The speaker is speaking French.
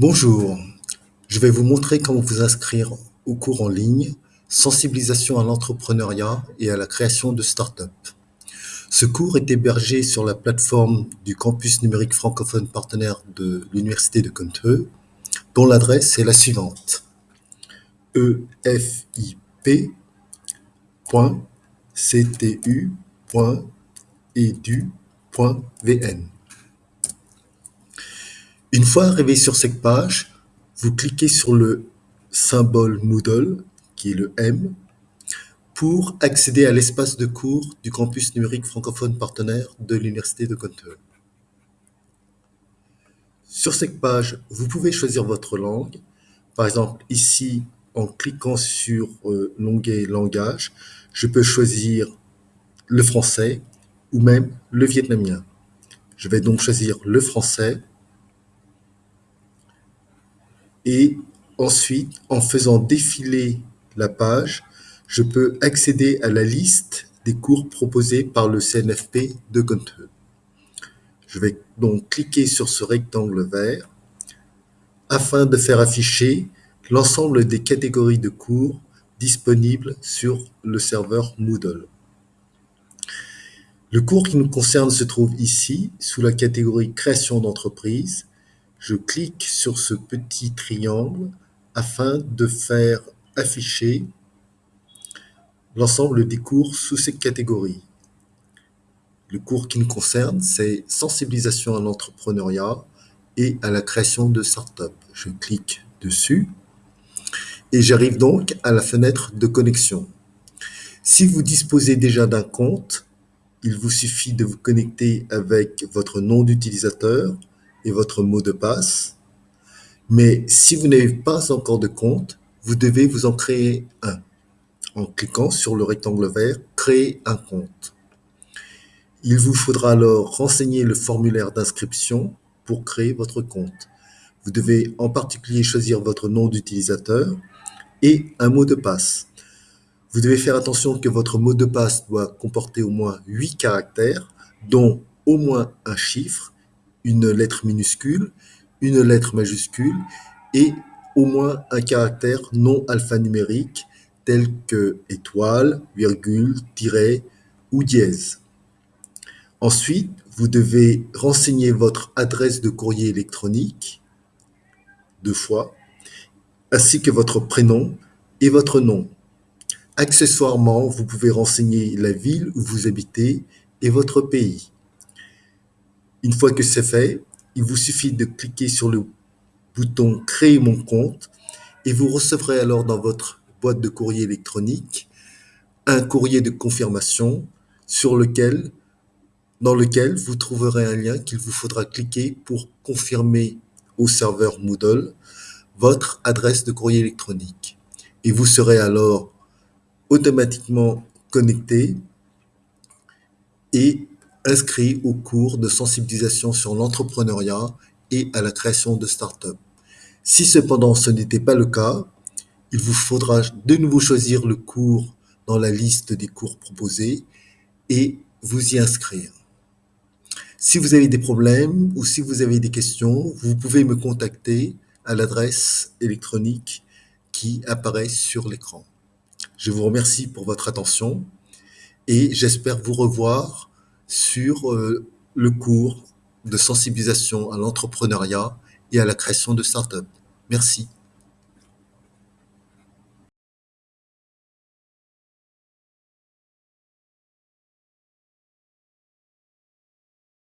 Bonjour, je vais vous montrer comment vous inscrire au cours en ligne Sensibilisation à l'entrepreneuriat et à la création de start-up. Ce cours est hébergé sur la plateforme du campus numérique francophone partenaire de l'Université de Contreux, dont l'adresse est la suivante efip.ctu.edu.vn. Une fois arrivé sur cette page, vous cliquez sur le symbole Moodle, qui est le M, pour accéder à l'espace de cours du campus numérique francophone partenaire de l'Université de Contreux. Sur cette page, vous pouvez choisir votre langue. Par exemple, ici, en cliquant sur euh, l'onglet langage, je peux choisir le français ou même le vietnamien. Je vais donc choisir le français et ensuite, en faisant défiler la page, je peux accéder à la liste des cours proposés par le CNFP de Contreux. Je vais donc cliquer sur ce rectangle vert afin de faire afficher l'ensemble des catégories de cours disponibles sur le serveur Moodle. Le cours qui nous concerne se trouve ici, sous la catégorie création d'entreprise. Je clique sur ce petit triangle afin de faire afficher l'ensemble des cours sous cette catégorie. Le cours qui nous concerne, c'est sensibilisation à l'entrepreneuriat et à la création de start-up. Je clique dessus et j'arrive donc à la fenêtre de connexion. Si vous disposez déjà d'un compte, il vous suffit de vous connecter avec votre nom d'utilisateur et votre mot de passe. Mais si vous n'avez pas encore de compte, vous devez vous en créer un en cliquant sur le rectangle vert « Créer un compte ». Il vous faudra alors renseigner le formulaire d'inscription pour créer votre compte. Vous devez en particulier choisir votre nom d'utilisateur et un mot de passe. Vous devez faire attention que votre mot de passe doit comporter au moins 8 caractères, dont au moins un chiffre, une lettre minuscule, une lettre majuscule et au moins un caractère non alphanumérique tel que étoile, virgule, tiret ou dièse. Ensuite, vous devez renseigner votre adresse de courrier électronique deux fois, ainsi que votre prénom et votre nom. Accessoirement, vous pouvez renseigner la ville où vous habitez et votre pays. Une fois que c'est fait, il vous suffit de cliquer sur le bouton « Créer mon compte » et vous recevrez alors dans votre boîte de courrier électronique un courrier de confirmation sur lequel, dans lequel vous trouverez un lien qu'il vous faudra cliquer pour confirmer au serveur Moodle votre adresse de courrier électronique. Et vous serez alors automatiquement connecté et inscrit au cours de sensibilisation sur l'entrepreneuriat et à la création de start-up. Si cependant ce n'était pas le cas, il vous faudra de nouveau choisir le cours dans la liste des cours proposés et vous y inscrire. Si vous avez des problèmes ou si vous avez des questions, vous pouvez me contacter à l'adresse électronique qui apparaît sur l'écran. Je vous remercie pour votre attention et j'espère vous revoir sur euh, le cours de sensibilisation à l'entrepreneuriat et à la création de start-up. Merci.